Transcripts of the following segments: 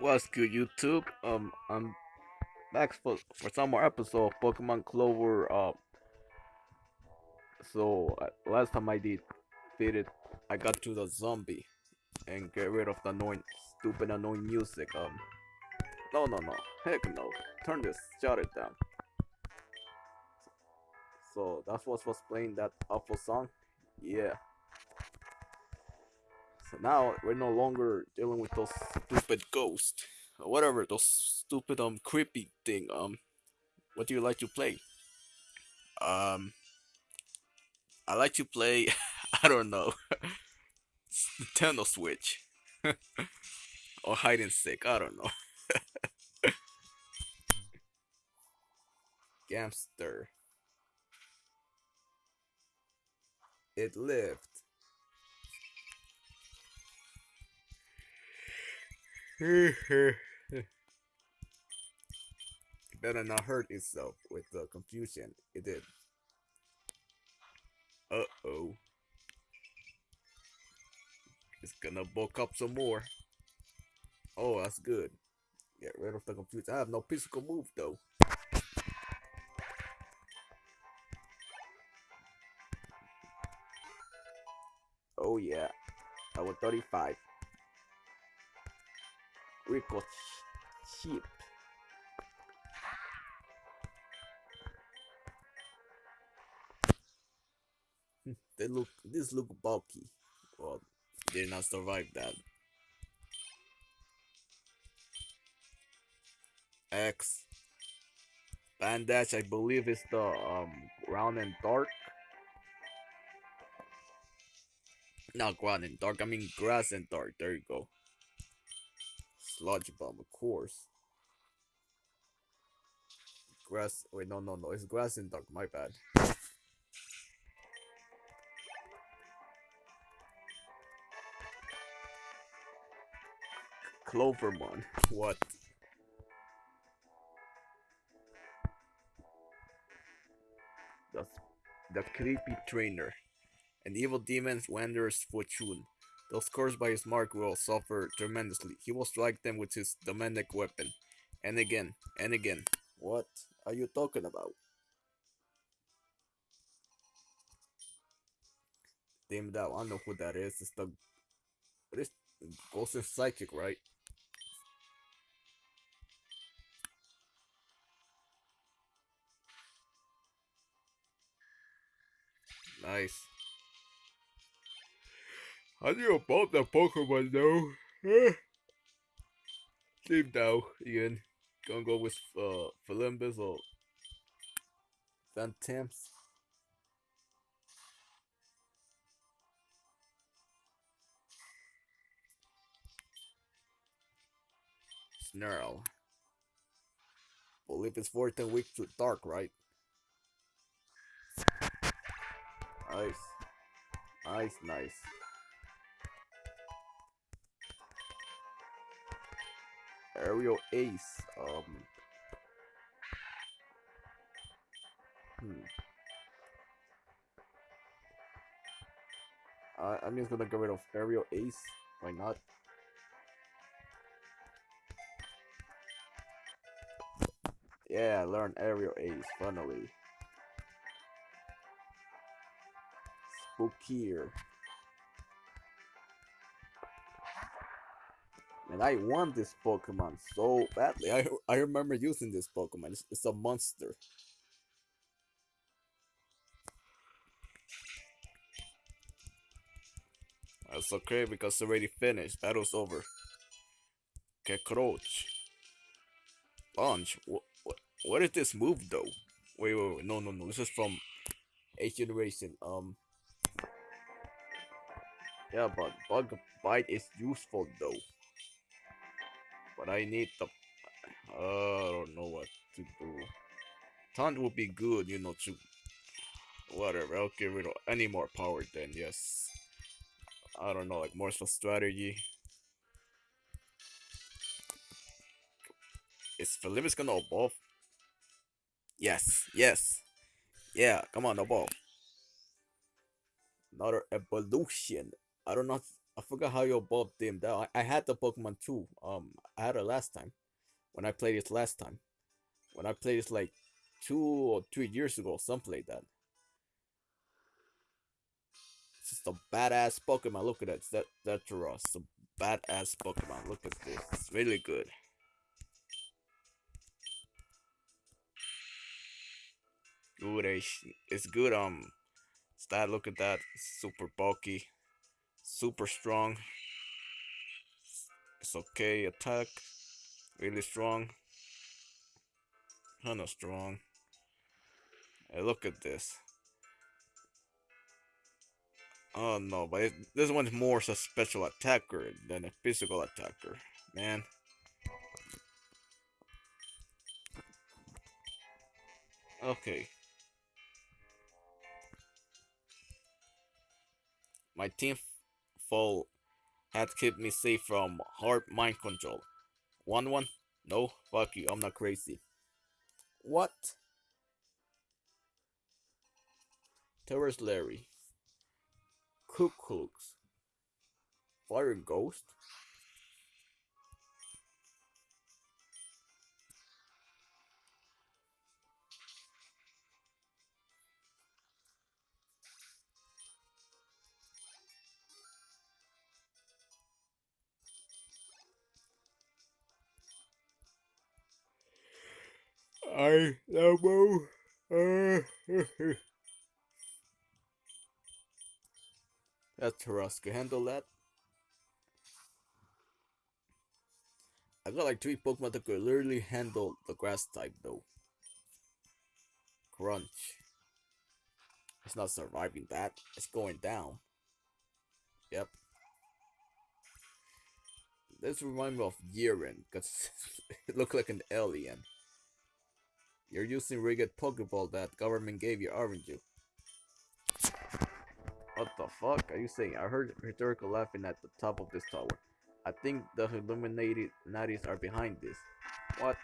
What's good, YouTube? Um, I'm back for, for some more episode of Pokemon Clover. Uh, so uh, last time I did did it, I got to the zombie and get rid of the annoying, stupid, annoying music. Um, no, no, no, heck no. Turn this, shut it down. So that's what was playing that awful song. Yeah. So now we're no longer dealing with those stupid ghosts. Or whatever, those stupid um creepy thing. Um what do you like to play? Um I like to play I don't know. Nintendo Switch. or hide and seek, I don't know. Gamster. It lived. better not hurt itself with the confusion it did. Uh oh. It's gonna bulk up some more. Oh, that's good. Get rid of the confusion. I have no physical move though. Oh yeah. I was 35. Rico sheep. they look this look bulky. Well, did not survive that. X bandage I believe is the um round and dark. Not ground and dark, I mean grass and dark. There you go. Sludge bomb, of course. Grass. Wait, no, no, no. It's grass and dark. My bad. Clovermon. What? That's the creepy trainer. An evil demon's wanderer's fortune. Those cursed by his mark will suffer tremendously. He will strike them with his demonic weapon. And again, and again. What are you talking about? Damn that, I know who that is. It's the... It is Ghost and Psychic, right? Nice. I knew about the Pokemon though. Team now, Ian. Gonna go with uh Philimbus or Phantoms. Snarl. Believe it's 14 weak to dark, right? Nice. Nice, nice. Aerial Ace. Um. Hmm. I, I'm just gonna get rid of Aerial Ace. Why not? Yeah, learn Aerial Ace, finally. Spookier. I want this Pokemon so badly. I I remember using this Pokemon. It's, it's a monster. That's okay because it's already finished. Battle's over. Cockroach. Launch. What, what, what is this move though? Wait, wait, wait. No, no, no. This is from 8th generation. Um. Yeah, but Bug Bite is useful though but I need the. I don't know what to do. Taunt would be good, you know, to. Whatever, I'll of any more power then, yes. I don't know, like more for strategy. Is Philippus gonna evolve? Yes, yes. Yeah, come on, evolve. Another evolution. I don't know I forgot how you evolved them down. I, I had the Pokemon too. Um, I had it last time. When I played it last time. When I played it like two or three years ago, something like that. It's just a badass Pokemon. Look at that. That that's It's a badass Pokemon. Look at this. It's really good. Good. It's good. Um, it's that. Look at that. super bulky. Super strong. It's okay. Attack. Really strong. Kinda strong. Hey, look at this. Oh no, but it, this one's more a special attacker than a physical attacker, man. Okay. My team fall had kept me safe from hard mind control. One one? No, fuck you, I'm not crazy. What? Terrorist Larry. Cuckoos. Fire Ghost? I know. Uh, That's Tarrasque. Handle that. I got like three Pokemon that could literally handle the grass type though. Crunch. It's not surviving that. It's going down. Yep. This reminds me of Yiren, because it looked like an alien. You're using rigged Pokeball that government gave you, aren't you? What the fuck are you saying? I heard Rhetorical laughing at the top of this tower. I think the Illuminated Natties are behind this. What?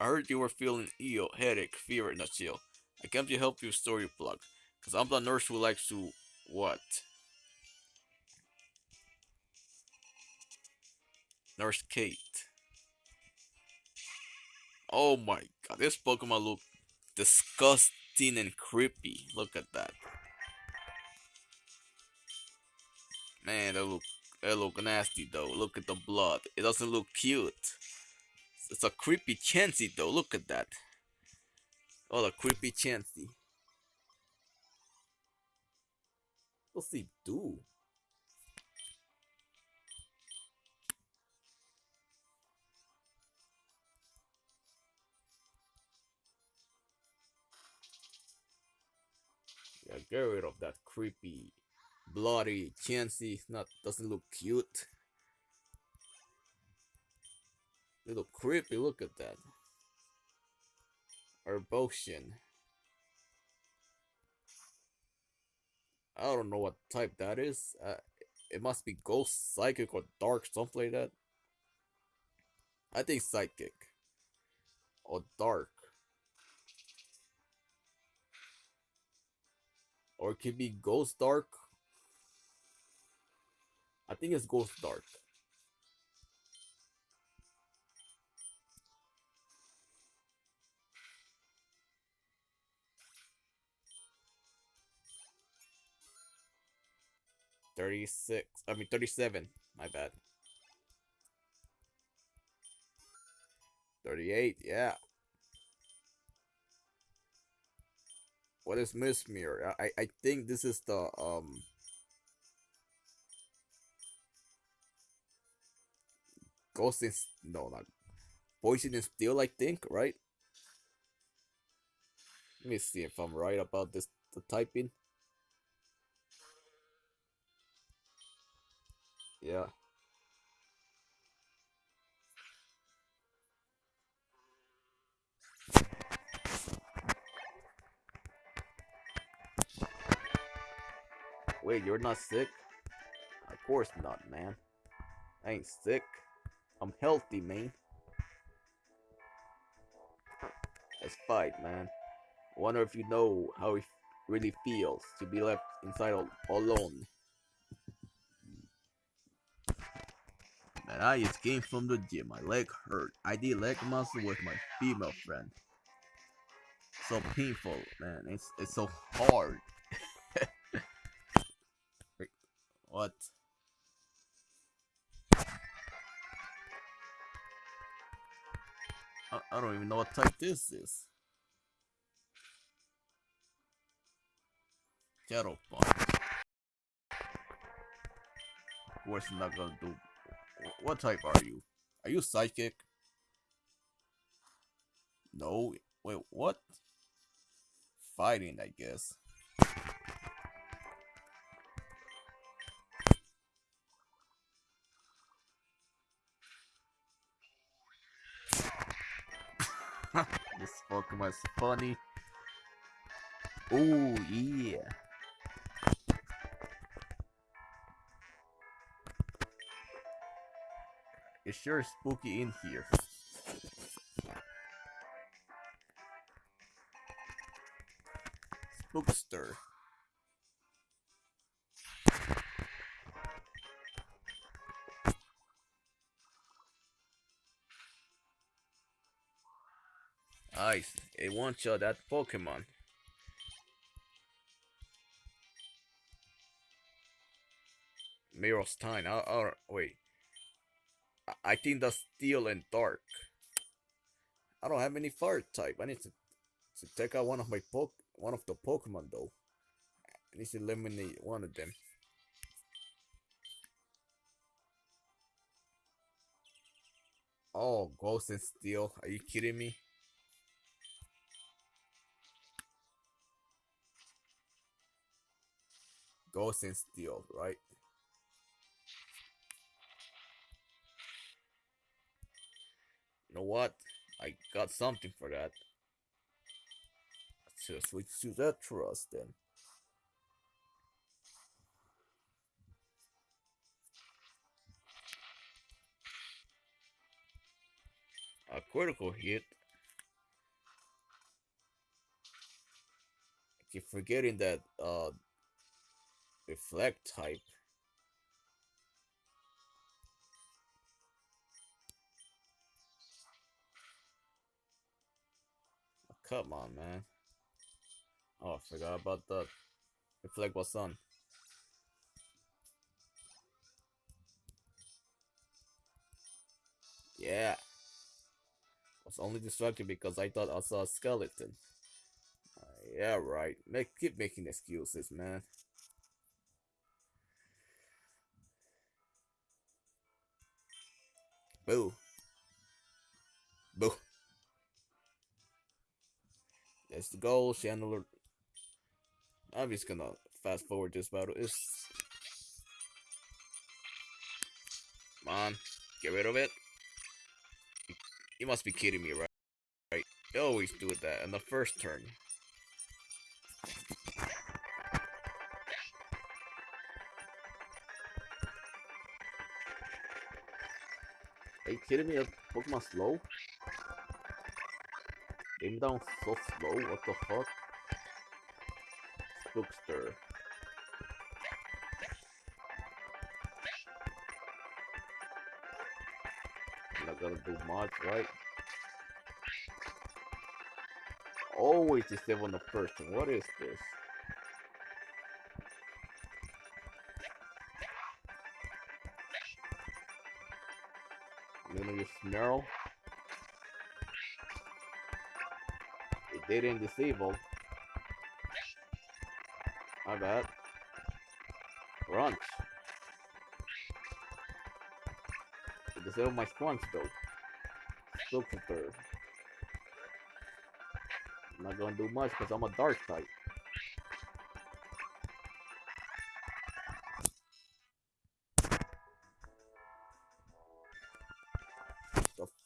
I heard you were feeling ill, headache, fever, and a chill. I came to help you store your plug. Cause I'm the nurse who likes to... What? Nurse Kate. Oh my god, this Pokemon look disgusting and creepy. Look at that. Man, that look that look nasty though. Look at the blood. It doesn't look cute. It's a creepy Chansey though. Look at that. Oh, the creepy Chansey. What's he do? Get rid of that creepy, bloody Chansey. Not doesn't look cute. Little creepy. Look at that. Herbosian. I don't know what type that is. Uh, it must be ghost, psychic, or dark, something like that. I think psychic. Or dark. Or it could be Ghost Dark. I think it's Ghost Dark. Thirty-six. I mean thirty-seven. My bad. Thirty-eight. Yeah. What is Mesmer? I I think this is the um. Ghost in no not poison and steel. I think right. Let me see if I'm right about this. The typing. Yeah. Wait, you're not sick? Of course not, man. I ain't sick. I'm healthy, man. Let's fight, man. Wonder if you know how it really feels to be left inside all alone. Man, I just came from the gym. My leg hurt. I did leg muscle with my female friend. So painful, man. It's it's so hard. What? I, I don't even know what type this is. Shadow Punch. Of course, not gonna do. What type are you? Are you psychic? No. Wait, what? Fighting, I guess. Is funny. Oh, yeah. It's sure spooky in here. Spookster. Nice. A one shot that Pokemon. Mirror's Time. Oh, wait. I think that's Steel and Dark. I don't have any fire type. I need to, to take out one of my poke one of the Pokemon though. I need to eliminate one of them. Oh, Ghost and Steel. Are you kidding me? Ghost and Steel, right? You know what? I got something for that. Let's just switch to that trust then. A critical hit. I keep forgetting that uh reflect type. Oh, come on, man. Oh, I forgot about that. Reflect was on. Yeah. Was only distracted because I thought I saw a skeleton. Uh, yeah, right. Make keep making excuses, man. Boo. Boo. That's the goal, Chandler. I'm just gonna fast forward this battle. It's Come on, get rid of it. You must be kidding me, right? Right. You always do that in the first turn. Are you kidding me? That Pokemon slow? Aim down so slow? What the fuck? Spookster. Not gonna do much, right? Always disable the first. What is this? Snarl. It didn't disable. My bad. Crunch. It disabled my sponge though. Filter. I'm not gonna do much because I'm a dark type.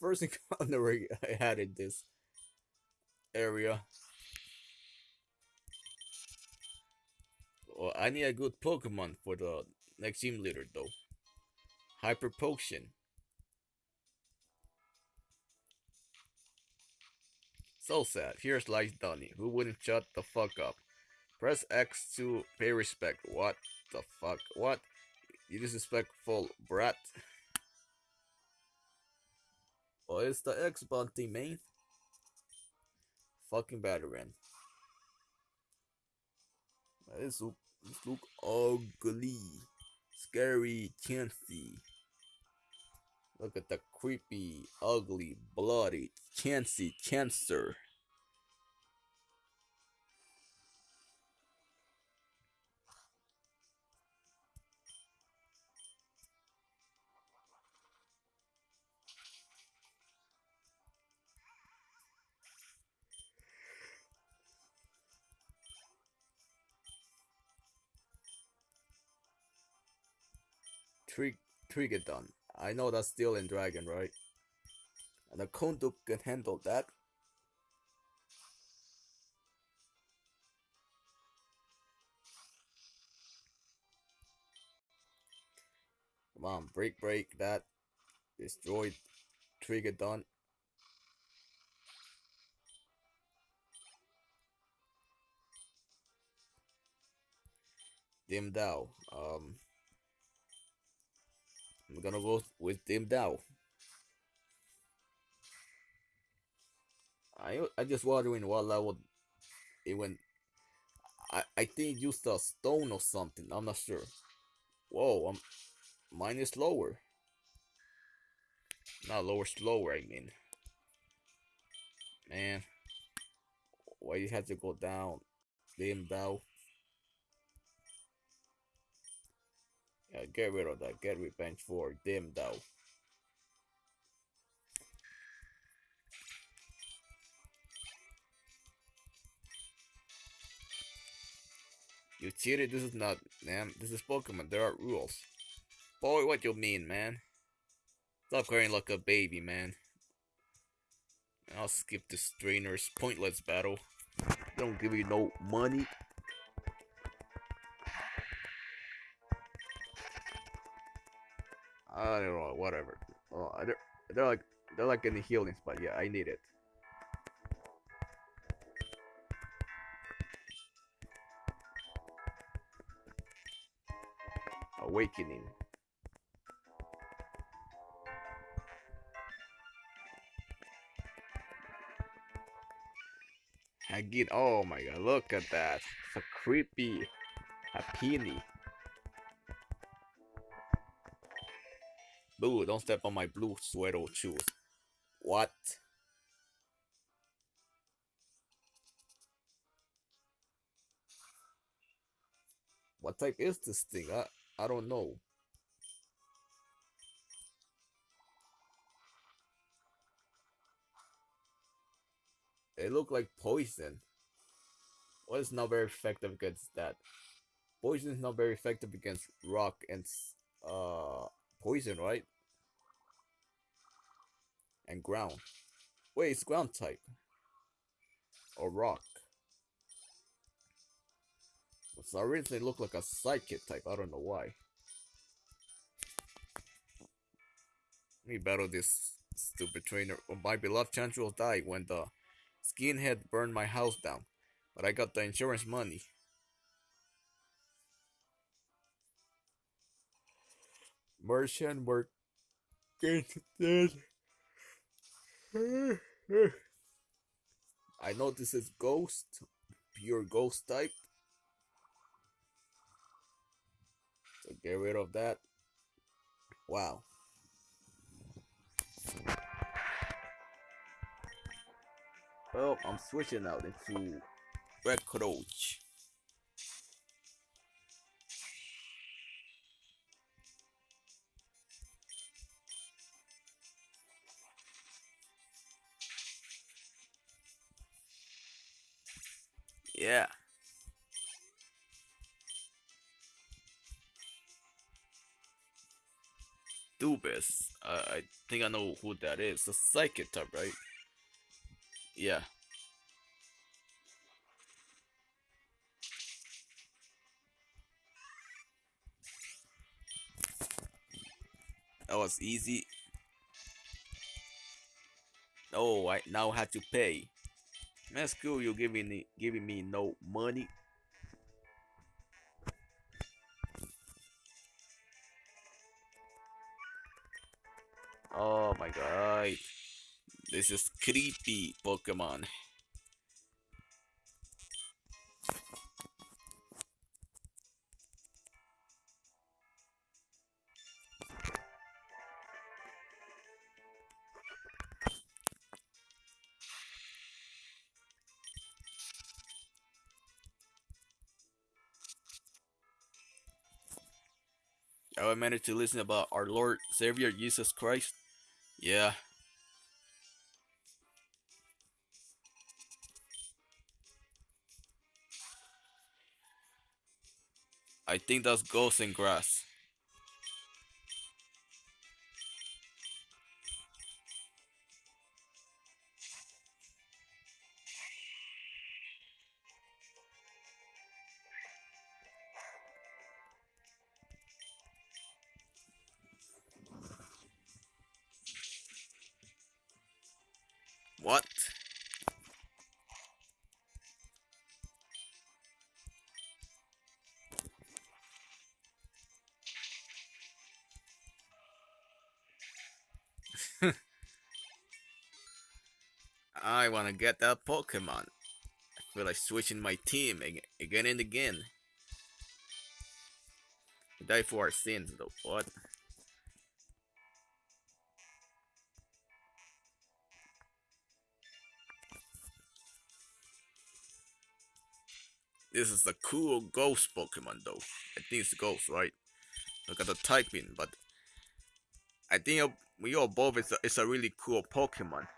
First encounter I had in this area. Well, I need a good Pokemon for the next team leader though. Hyper Potion. So sad. Here's Light Donnie, who wouldn't shut the fuck up. Press X to pay respect. What the fuck? What? You disrespectful brat. Oh, it's the X bounty, man. Fucking veteran. This look, this look ugly. Scary, chancy. Look at the creepy, ugly, bloody, chancy chancer. Trig Trigadon. I know that's Steel and Dragon, right? And the Konduk can handle that. Come on, break, break that. Destroy Trigadon. Dim Dao. Um, I'm gonna go with Dim Dao. I I just wondering what level it went. I I think used a stone or something. I'm not sure. Whoa, I'm mine is lower. Not lower, slower. I mean, man, why you have to go down? Dim Dao. Yeah, get rid of that. Get revenge for them, though. You cheated? This is not, man. This is Pokemon. There are rules. Boy, what you mean, man? Stop crying like a baby, man. I'll skip this trainer's pointless battle. Don't give you no money. I don't know, whatever. Oh, they're, they're like they're like in the healing spot. Yeah, I need it. Awakening. Again, oh my god, look at that. It's a creepy Happiny. Boo, don't step on my blue sweater shoes. What? What type is this thing? I, I don't know. It look like poison. Well, it's not very effective against that. Poison is not very effective against rock and uh poison, right? And ground. Wait, it's ground type. Or rock. It's originally looked like a psychic type. I don't know why. Let me battle this stupid trainer. My beloved Chandra will die when the skinhead burned my house down. But I got the insurance money. Merchant work dead. I know this is ghost, pure ghost type. So get rid of that. Wow. Well, I'm switching out into Red Coach. Yeah. Dubis. Uh, I think I know who that is. The psychic type, right? Yeah. That was easy. Oh, I now have to pay. Man, school, you're giving me giving me no money. Oh my god. This is creepy Pokemon. I managed to listen about our Lord Savior Jesus Christ. Yeah. I think that's ghosts in grass. I wanna get that Pokemon. I feel like switching my team again and again. Die for our sins though, what? This is a cool ghost Pokemon though. I think it's ghost, right? Look at the typing, but I think we all both it's a, it's a really cool Pokemon.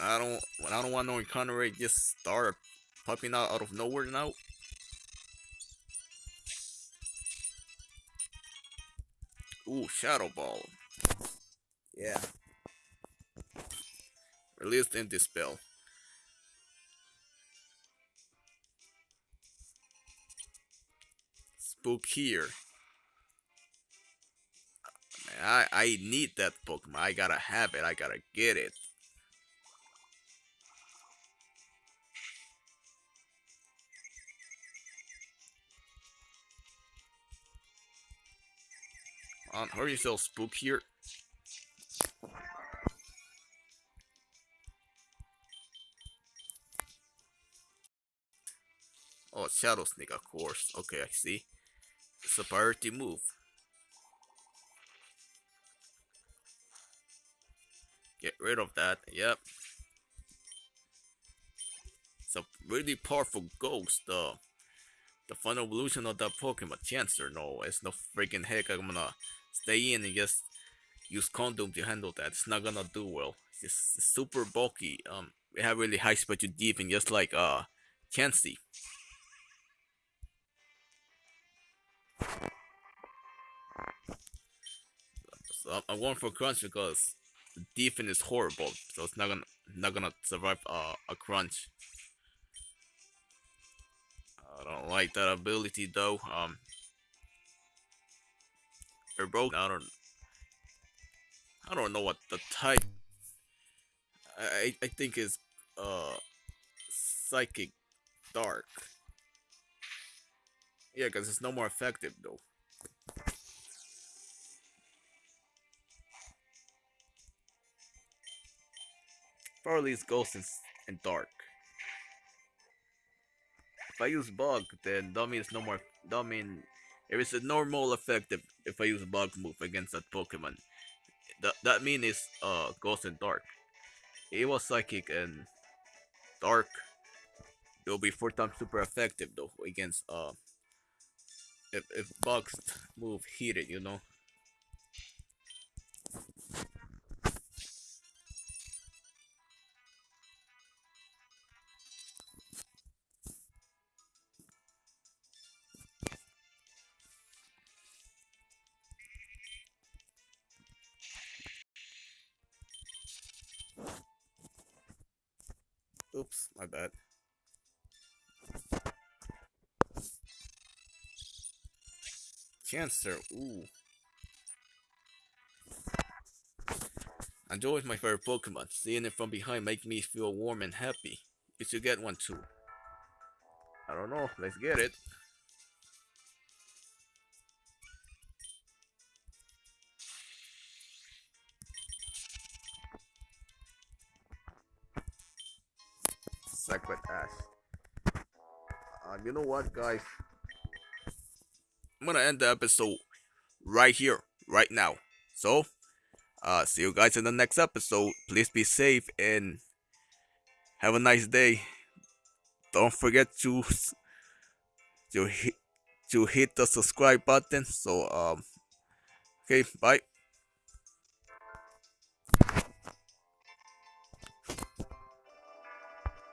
I don't I don't want no encounter rate just start popping out out of nowhere now. Ooh, Shadow Ball. Yeah. Released in this spell. Spook here. I I need that Pokemon. I gotta have it. I gotta get it. On, hurry yourself, spook here. Oh, Shadow Sneak, of course. Okay, I see. It's a priority move. Get rid of that, yep. It's a really powerful ghost, though. The final evolution of that Pokemon, Chancer, no, it's no freaking heck I'm gonna stay in and just use condom to handle that. It's not gonna do well. It's super bulky. Um, we have really high special defense, just like uh, Chansey. So I'm going for crunch because the defense is horrible, so it's not gonna not gonna survive uh, a crunch. I don't like that ability though. Um, they're both. I don't. I don't know what the type. I I think is uh psychic dark. Yeah, because it's no more effective though. Probably ghost and, and dark. If I use bug, then that means no more. That it is a normal effect if, if I use bug move against that Pokemon. That that mean is uh ghost and dark. It was psychic and dark. It will be four times super effective though against uh if if bugs move heated, you know. Cancer, ooh. Anjo is my favorite Pokemon. Seeing it from behind makes me feel warm and happy. If you should get one too. I don't know. Let's get it. Sacred ass. Uh, you know what, guys? I'm gonna end the episode right here, right now. So, uh, see you guys in the next episode. Please be safe and have a nice day. Don't forget to to hit to hit the subscribe button. So um, okay, bye.